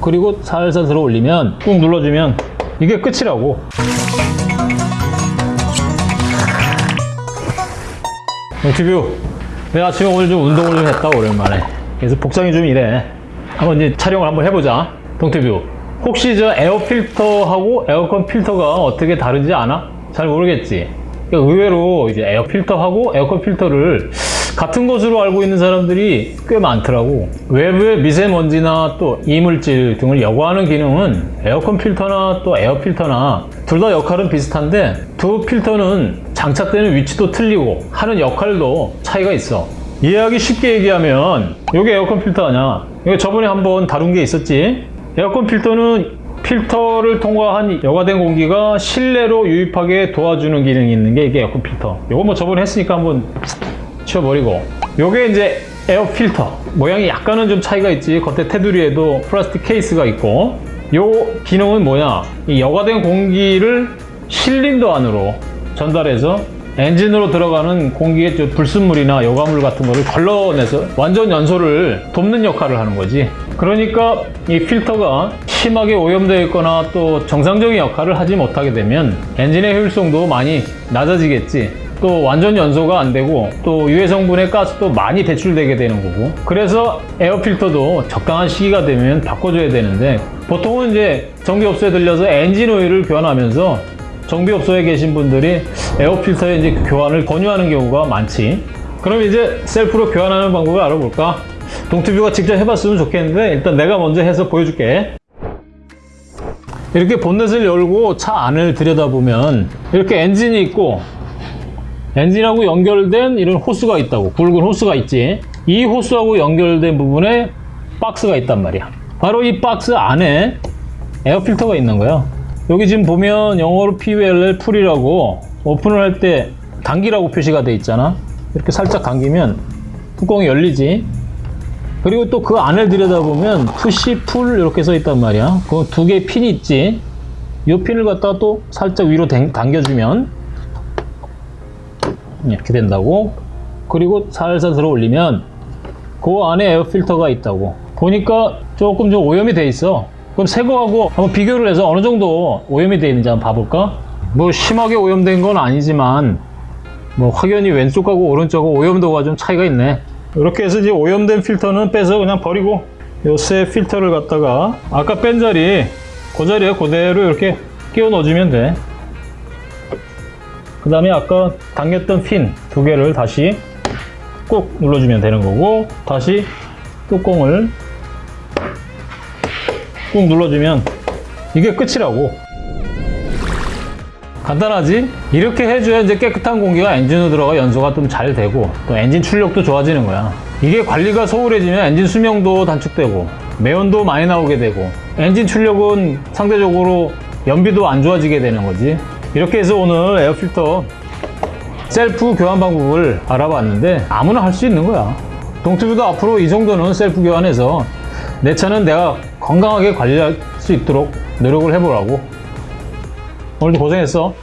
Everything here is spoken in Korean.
그리고 살살 들어 올리면 꾹 눌러주면 이게 끝이라고. 동티뷰 내가 아침에 오늘 좀 운동을 좀 했다 오랜만에. 그래서 복장이 좀 이래. 한번 이제 촬영을 한번 해보자. 동티뷰 혹시 저 에어 필터하고 에어컨 필터가 어떻게 다른지 아나? 잘 모르겠지. 그러니까 의외로 이제 에어 필터하고 에어컨 필터를 같은 것으로 알고 있는 사람들이 꽤 많더라고. 외부의 미세먼지나 또 이물질 등을 여과하는 기능은 에어컨 필터나 또 에어 필터나 둘 다 역할은 비슷한데 두 필터는 장착되는 위치도 틀리고 하는 역할도 차이가 있어. 이해하기 쉽게 얘기하면 이게 에어컨 필터 아니야? 이거 저번에 한번 다룬 게 있었지? 에어컨 필터는 필터를 통과한 여과된 공기가 실내로 유입하게 도와주는 기능이 있는 게 이게 에어컨 필터. 이거 뭐 저번에 했으니까 한번 치워버리고 요게 이제 에어 필터. 모양이 약간은 좀 차이가 있지. 겉에 테두리에도 플라스틱 케이스가 있고. 요 기능은 뭐냐? 이 여과된 공기를 실린더 안으로 전달해서 엔진으로 들어가는 공기의 저 불순물이나 여과물 같은 거를 걸러내서 완전 연소를 돕는 역할을 하는 거지. 그러니까 이 필터가 심하게 오염되어 있거나 또 정상적인 역할을 하지 못하게 되면 엔진의 효율성도 많이 낮아지겠지 또 완전 연소가 안 되고 또 유해 성분의 가스도 많이 배출되게 되는 거고. 그래서 에어 필터도 적당한 시기가 되면 바꿔줘야 되는데 보통은 이제 정비업소에 들려서 엔진 오일을 교환하면서 정비업소에 계신 분들이 에어 필터의 이제 교환을 권유하는 경우가 많지. 그럼 이제 셀프로 교환하는 방법을 알아볼까? 동티뷰가 직접 해봤으면 좋겠는데 일단 내가 먼저 해서 보여줄게. 이렇게 본넷을 열고 차 안을 들여다보면 이렇게 엔진이 있고 엔진하고 연결된 이런 호스가 있다고 굵은 호스가 있지. 이 호스하고 연결된 부분에 박스가 있단 말이야. 바로 이 박스 안에 에어 필터가 있는 거야. 여기 지금 보면 영어로 PULL pull이라고 오픈을 할 때 당기라고 표시가 돼 있잖아. 이렇게 살짝 당기면 뚜껑이 열리지. 그리고 또 그 안을 들여다보면 push pull 이렇게 써 있단 말이야. 그 두 개의 핀이 있지. 이 핀을 갖다가 또 살짝 위로 당- 당겨주면 이렇게 된다고. 그리고 살살 들어 올리면 그 안에 에어 필터가 있다고. 보니까 조금 좀 오염이 돼 있어. 그럼 새 거하고 한번 비교를 해서 어느 정도 오염이 돼 있는지 한번 봐볼까? 뭐 심하게 오염된 건 아니지만 뭐 확연히 왼쪽하고 오른쪽하고 오염도가 좀 차이가 있네. 이렇게 해서 이제 오염된 필터는 빼서 그냥 버리고 요새 필터를 갖다가 아까 뺀 자리 그 자리에 그대로 이렇게 끼워 넣어주면 돼 그 다음에 아까 당겼던 핀 두 개를 다시 꾹 눌러주면 되는 거고 다시 뚜껑을 꾹 눌러주면 이게 끝이라고. 간단하지? 이렇게 해줘야 이제 깨끗한 공기가 엔진으로 들어가 연소가 좀 잘 되고 또 엔진 출력도 좋아지는 거야. 이게 관리가 소홀해지면 엔진 수명도 단축되고 매연도 많이 나오게 되고 엔진 출력은 상대적으로 연비도 안 좋아지게 되는 거지 이렇게 해서 오늘 에어필터 셀프 교환 방법을 알아봤는데 아무나 할 수 있는 거야. 동튜브도 앞으로 이 정도는 셀프 교환해서 내 차는 내가 건강하게 관리할 수 있도록 노력을 해보라고. 오늘도 고생했어